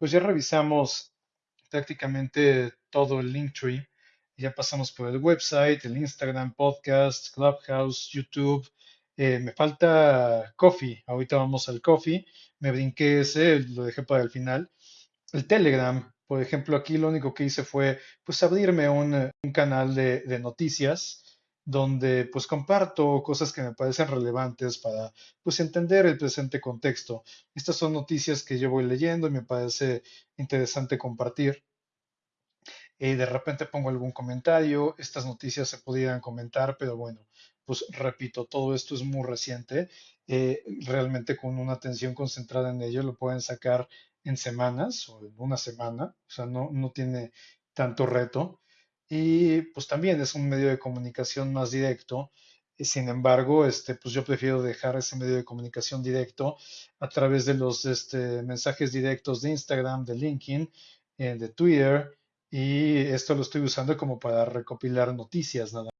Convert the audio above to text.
pues ya revisamos prácticamente todo el Linktree. Ya pasamos por el website, el Instagram, podcast, Clubhouse, YouTube. Eh, me falta Coffee. Ahorita vamos al Coffee. Me brinqué ese, lo dejé para el final. El Telegram, por ejemplo, aquí lo único que hice fue pues abrirme un, canal de noticias donde pues comparto cosas que me parecen relevantes para pues entender el presente contexto. Estas son noticias que yo voy leyendo y me parece interesante compartir. Y de repente pongo algún comentario, estas noticias se pudieran comentar, pero bueno, pues repito, todo esto es muy reciente. Eh, realmente con una atención concentrada en ello lo pueden sacar en semanas o en una semana, o sea, no, no tiene tanto reto. Y pues también es un medio de comunicación más directo. y Sin embargo, este, pues yo prefiero dejar ese medio de comunicación directo a través de los este, mensajes directos de Instagram, de LinkedIn, eh, de Twitter, y esto lo estoy usando como para recopilar noticias nada